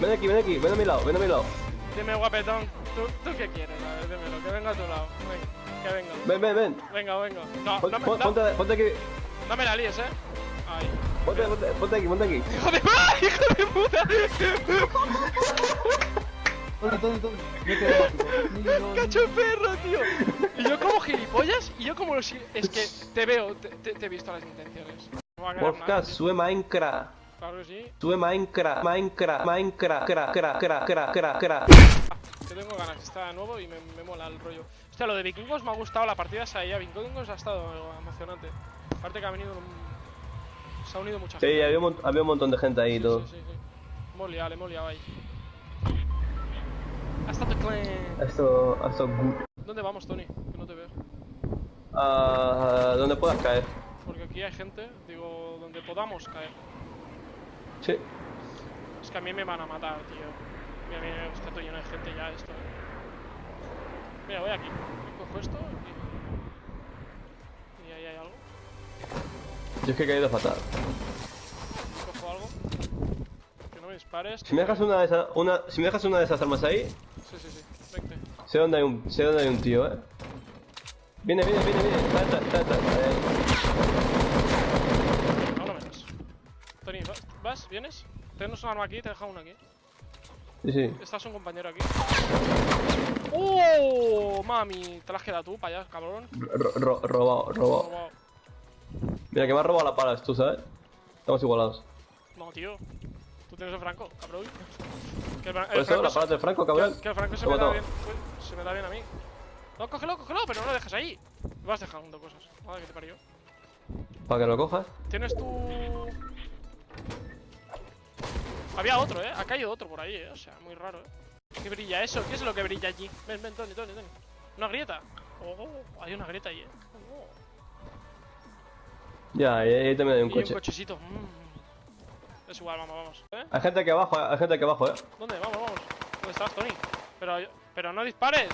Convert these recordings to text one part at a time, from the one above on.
Ven aquí, ven aquí, ven a mi lado, ven a mi lado. Dime, guapetón, ¿tú, ¿tú qué quieres? A ver, dímelo, que venga a tu lado. Venga, que venga. Ven, ven, ven. Venga, venga. No, Pon- no me, pon- no, ponte, ponte aquí. no me la líes, eh. Ay. Ponte, ponte, ponte aquí, ponte aquí. ¡Hijo de ¡Ah, ¡Hijo de puta! Tony, ¡Cacho perro, tío! Y yo como gilipollas, y yo como si... Es que te veo, te, te- te he visto las intenciones. No Podcast, sube Minecraft. Claro que sí. Sube Minecraft, Minecraft, Minecraft, cra, cra, cra, cra, cra, cra. Que tengo ganas, está nuevo y me, me mola el rollo. Hostia, lo de vikingos me ha gustado, la partida esa ahí a vikingos ha estado emocionante. Aparte que ha venido. Se ha unido mucha Sí, gente. había un, había un montón de gente ahí y Sí, todo. sí, sí, sí. Hemos liado, le hemos liado ahí. Hasta tu clan. Esto, esto. ¿Dónde vamos, Tony? Que no te veo. Ah, donde puedas caer. Porque aquí hay gente, digo, donde podamos caer. Sí. Es que a mí me van a matar, tío. Mira, mira, está todo lleno de gente ya esto, eh. Mira, voy aquí. Cojo esto y... Y ahí hay algo. Yo es que he caído fatal. Cojo algo. Que no me dispares. Si me dejas una de esas, una, si me dejas una de esas armas ahí, Sí, sí, sí. Vente. sé dónde hay un, sé dónde hay un tío, eh. Viene, viene, viene, viene. Está, está, está, está. ¿Vienes? Tenemos un arma aquí, te he dejado una aquí. Sí, sí. Estás un compañero aquí. ¡Oh! Mami, te la has quedado tú para allá, cabrón. Ro- ro- robado, robado. Robado. Mira, que me has robado las balas tú, ¿sabes? Estamos igualados. No, tío. Tú tienes el Franco, cabrón. Que el, Por eso, Franco balas del Franco, cabrón. Que, que el Franco se me da bien. Uy, se me da bien a mí. No, cógelo, cógelo, pero no lo dejes ahí. Me vas dejando cosas. Madre que te parió. Para que lo cojas. Tienes tu. Había otro, eh. Ha caído otro por ahí, eh. O sea, muy raro, eh. ¿Qué brilla eso? ¿Qué es lo que brilla allí? Ven, ven, Tony, Tony, Tony. Una grieta. Oh, hay una grieta ahí, eh. Oh. Ya, ahí, también hay un Y un coche. cochecito. Mm. Es igual, vamos, vamos. ¿Eh? Hay gente aquí abajo, hay gente aquí abajo, eh. ¿Dónde? Vamos, vamos. ¿Dónde estás, Tony? Pero, pero no dispares.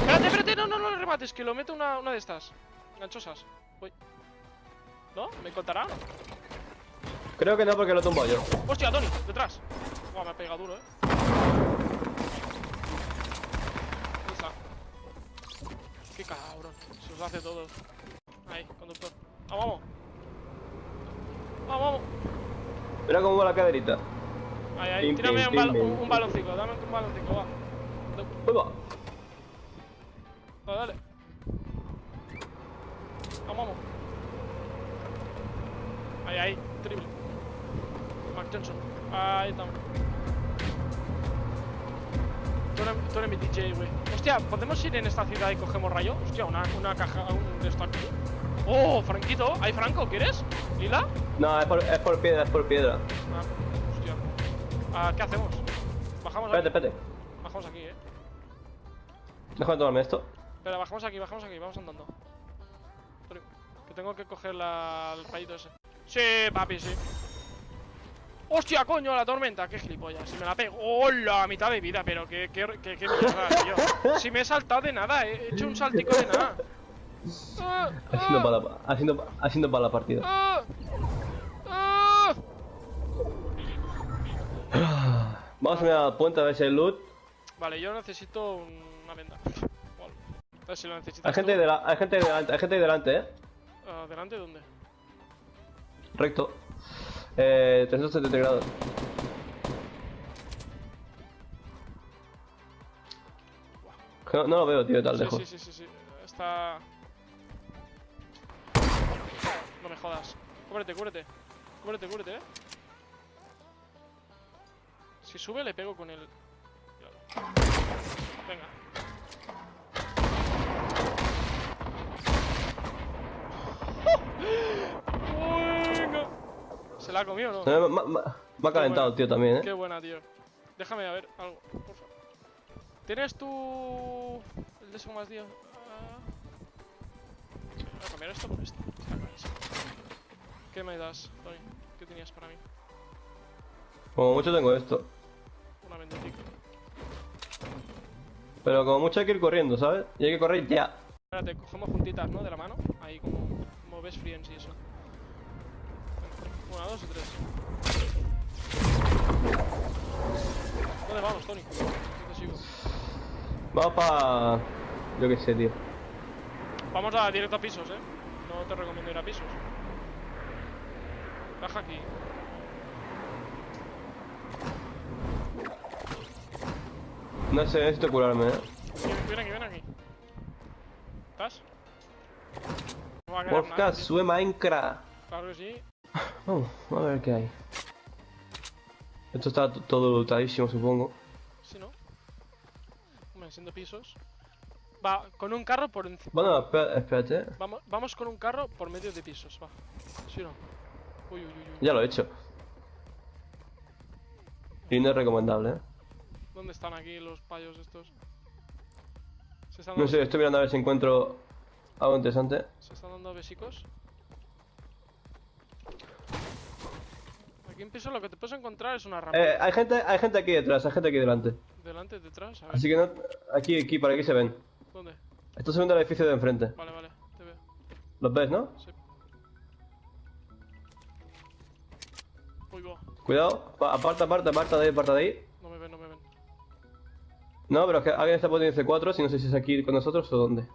Espérate, espérate, no, no, no le remates, que lo meto una, una de estas. Ganchosas. Uy. ¿No? ¿Me contará? Creo que no porque lo he tumbado yo. ¡Hostia, Tony! ¡Detrás! Buah, me ha pegado duro, eh. ¿Dónde está? ¡Qué cabrón! Se os hace todo. Ahí, conductor. ¡Vamos, vamos! ¡Vamos, vamos! Mira cómo va la caderita. Ahí, ahí. Pim, Tírame pim, un, bal- pim, un, pim. un baloncico. Dame un baloncico, va. Uy, va. Dale, dale. Vamos, vamos. Ahí, ahí. Triple. Johnson. Ahí estamos. Tú eres, tú eres mi DJ, güey. Hostia, ¿podemos ir en esta ciudad y cogemos rayo? Hostia, una, una caja, un de esto aquí. Oh, Franquito. ¿Hay Franco? ¿Quieres? ¿Lila? No, es por, es por piedra, es por piedra. Ah, hostia. Ah, ¿Qué hacemos? Bajamos Espérate, aquí. espérate. Bajamos aquí, eh. Déjame tomarme esto. Espera, bajamos aquí, bajamos aquí, vamos andando. Que tengo que coger la, el rayito ese. Sí, papi, sí. ¡Hostia, coño, la tormenta! ¡Qué gilipollas! Si me la pego. ¡Hola! A mitad de vida, pero qué, qué, qué, qué mierda, tío. Si me he saltado de nada, he hecho un saltico de nada. Ah, Haciendo para la, haciendo, haciendo para la partida. ah. Vamos a mirar al puente a ver si hay loot. Vale, yo necesito una venda. Vale. Si lo necesitas. Hay gente, de la, hay gente delante, hay gente delante, eh. ¿Delante dónde? Recto. Eh, 370 grados. No, no lo veo, tío, tan Sí, lejos. sí, sí, sí, sí. Está. No me jodas. Cúbrete, cúbrete. Cúbrete, cúbrete, eh. Si sube, le pego con el. Venga. Venga. ¿Se la ha comido o no? Me- me- me ha calentado, tío, también, eh. Qué buena, tío. Déjame a ver algo, por favor. ¿Tienes tú el de eso más, tío? Ah. Voy a cambiar esto por esto. Está clarísimo. ¿Qué me das, Tony? ¿Qué tenías para mí? Como mucho tengo esto. Una vendetica. Pero como mucho hay que ir corriendo, ¿sabes? Y hay que correr ya. Espérate, cogemos juntitas, ¿no? De la mano. Ahí como, como best friends y eso. Una, dos y tres. vámonos, Tony. Yo te sigo. Vamos para... Yo qué sé, tío. Vamos a directo a pisos, eh. No te recomiendo ir a pisos. Baja aquí. No sé, necesito curarme, eh. Ven, aquí, ven aquí. ¿Estás? No Podcast, sube Minecraft. Claro que sí. Vamos, a ver qué hay. Esto está todo lutadísimo, supongo. Sí, ¿no? Hombre, siendo pisos. Va, con un carro por encima. Bueno, espérate. Vamos, vamos con un carro por medio de pisos, va. ¿Sí o no? Uy, uy, uy, uy. Ya lo he hecho. Y no es recomendable, eh. ¿Dónde están aquí los payos estos? ¿Se están No sé, estoy mirando a ver si encuentro algo interesante. ¿se están dando besicos? Aquí en piso lo que te puedes encontrar es una rampa. Eh, hay gente, hay gente aquí detrás, hay gente aquí delante. Delante, detrás, a ver. Así que no, aquí, aquí, por aquí se ven. ¿Dónde? Esto se ven del edificio de enfrente. Vale, vale, te veo. ¿Los ves, no? Sí. Uy, va. Cuidado, pa- aparta, aparta, aparta de ahí, aparta de ahí. No me ven, no me ven. No, pero es que alguien está poniendo C4, si no sé si es aquí con nosotros o dónde.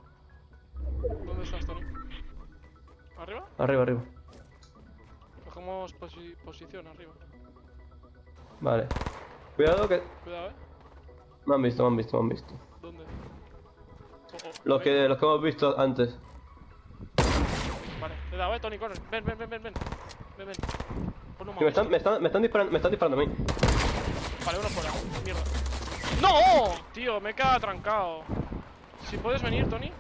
¿Dónde estás, Tony? ¿Arriba? Arriba, arriba. Cogemos posi- posición arriba. Vale. Cuidado que... Cuidado, eh. Me han visto, me han visto, me han visto. ¿Dónde? Oh, oh, Los que, los que hemos visto antes. Vale, le he dado, eh, Tony, corre. Ven, ven, ven, ven, ven. Ven, ven. Pon un Que me están, me están, me están disparando, me están disparando a mí. Vale, uno fuera. Mierda. ¡No! Tío, me he quedado trancado. Si puedes venir, Tony.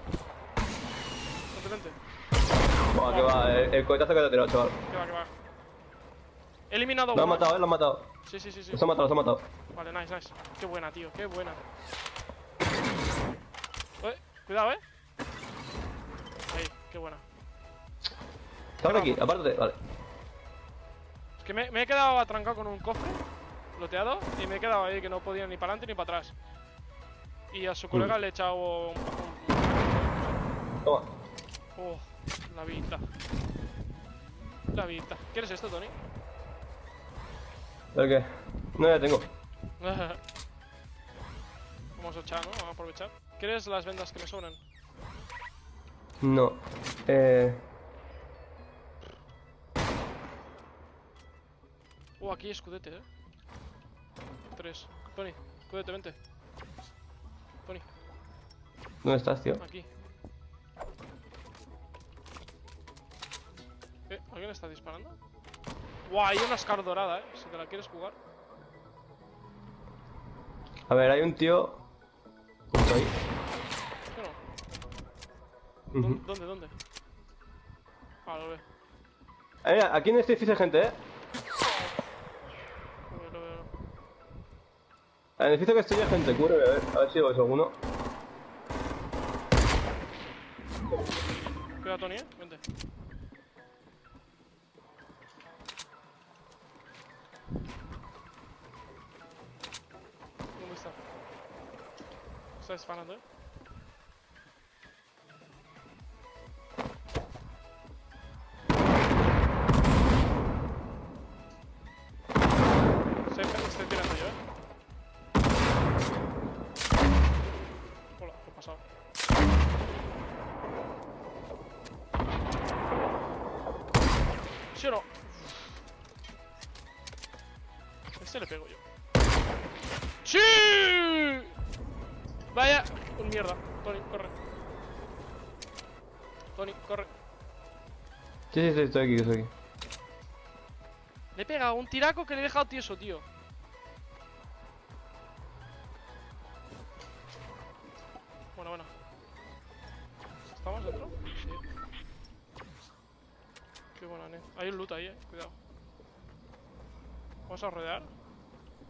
Vente, vente. Buah, que va, el, el cohetazo que te ha tirado, chaval. Que va, que va. He eliminado Lo uno. matado, eh, lo han matado. Sí, sí, sí, sí. Los han matado, los han matado. Vale, nice, nice. Qué buena, tío, qué buena. Eh, cuidado, eh. Ahí, qué buena. Estamos aquí, apártate, vale. Es que me, me he quedado atrancado con un cofre, loteado, y me he quedado ahí que no podía ni para adelante ni para atrás. Y a su colega le he echado un, un- Toma. Oh, la vida. La vida. ¿Quieres esto, Tony? ¿Pero qué? No, ya tengo. Vamos a echar, ¿no? Vamos a aprovechar. ¿Quieres las vendas que me sobran? No. Eh... Oh, aquí hay escudete, eh. Tres. Tony, escudete, vente. Tony, ¿Dónde estás, tío? aquí. Eh, ¿alguien está disparando? Guau, hay una Scar dorada, eh. Si te la quieres jugar. A ver, hay un tío... Justo ahí. ¿Sí o no? Ujú. ¿Dó- ¿Dónde, dónde? Ah, lo veo. Eh, mira, aquí en este edificio hay gente, eh. Lo veo, lo veo. En el edificio que estoy hay gente, cúbreme, a ver, a ver si ves alguno. Cuidado, Tony, eh. Vente. Está disparando, eh. Se estoy tirando yo, eh. Hola, ¿qué ha pasado? ¿Sí o no? Este le pego yo. Mierda. Tony, corre. Tony, corre. Sí, sí, sí, estoy aquí, estoy aquí. Le he pegado un tiraco que le he dejado tieso, tío. Bueno, bueno. ¿Estamos dentro? Sí. Qué buena, ne. Hay un loot ahí, eh. Cuidado. Vamos a rodear.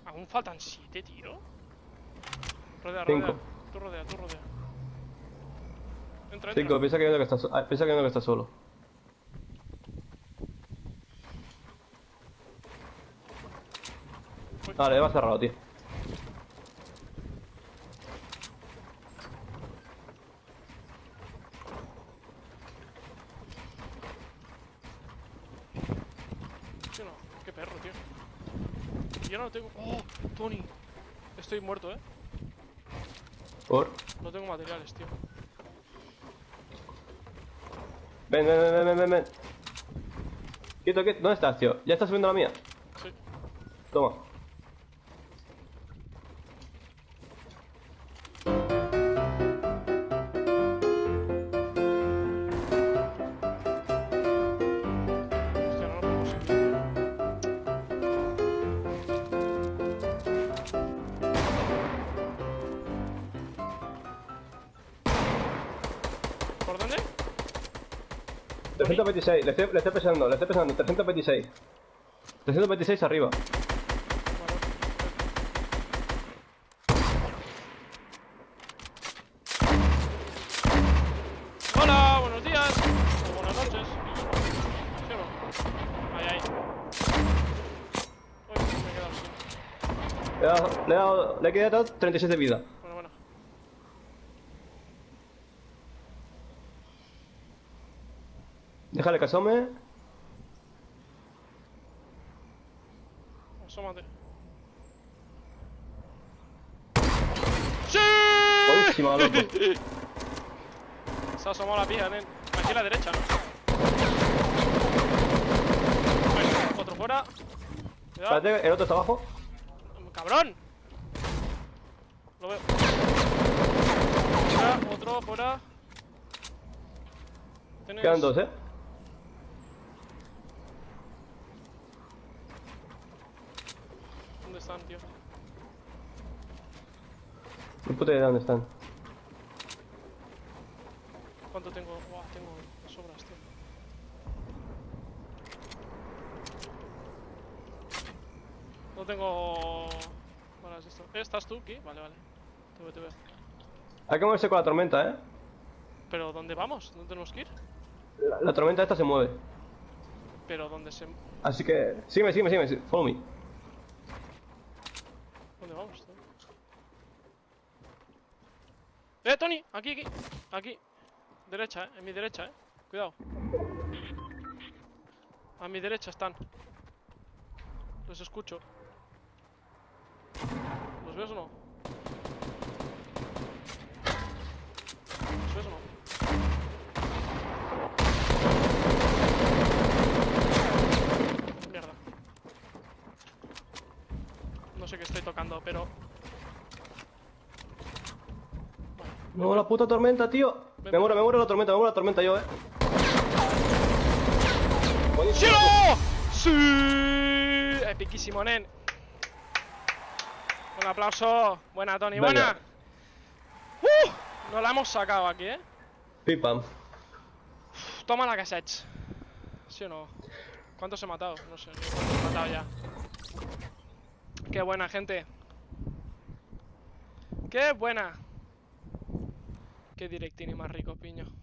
Aún faltan siete, tío. Rodea, Cinco. Tú rodea, tú rodea. Entra, entra. Cinco, piensa que hay uno que está, so- ah, piensa que hay uno que está solo. Vale, va cerrado, tío. No. Qué perro, tío. Yo no lo tengo. ¡Oh! Tony. Estoy muerto, eh. Por. No tengo materiales, tío. Ven, ven, ven, ven, ven, ven, ven. Quieto, quieto. ¿Dónde estás, tío? ¿Ya estás subiendo la mía? Sí. Toma. 326, le estoy, le estoy pesando, le estoy pesando. 326. 326 arriba. Hola, buenos días. O buenas noches. ¿Sí o no? Ahí, ahí. Uy, me he quedado sin. Le he dado, le he dado, le he quedado 36 de vida. Bueno, bueno. Déjale que asome. Asómate. ¡Sí! Buenísima, loco. Se ha asomado la pija, nen. Aquí a la derecha, ¿no? Bueno, otro fuera. Cuidado. Espérate, el otro está abajo. ¡Cabrón! Lo veo. Fuera, otro, fuera. Tienes- Quedan dos, eh. ¿Dónde están, tío? Ni puta idea dónde están. ¿Cuánto tengo? Buah, tengo sobras, tío. No tengo... de esto. Eh, ¿Estás tú aquí? Vale, vale. Te veo, te veo. Hay que moverse con la tormenta, eh. ¿Pero dónde vamos? ¿Dónde tenemos que ir? La, la tormenta esta se mueve. ¿Pero dónde se... Así que. Sígueme, sígueme, sígueme. sí, Follow me. ¿Dónde vamos? tío? ¡Eh, Tony! Aquí, aquí. Aquí. Derecha, eh. En mi derecha, eh. Cuidado. A mi derecha están. Los escucho. ¿Los ves o no? ¿Los ves o no? Mierda. No sé qué estoy tocando, pero... Me muero la puta tormenta, tío. Ven, Me muero, me muero la tormenta, me muero la tormenta yo, eh. ¡Sí! Buenísimo. ¡Sí! Epiquísimo, nen. Un aplauso. Buena, Tony, Venga. buena. ¡Uh! Nos la hemos sacado aquí, eh. Pim pam. Toma la cassette. ¿Sí o no? ¿Cuántos he matado? No sé, cuántos he matado ya. Qué buena, gente. Qué buena. Qué directini más rico, piño.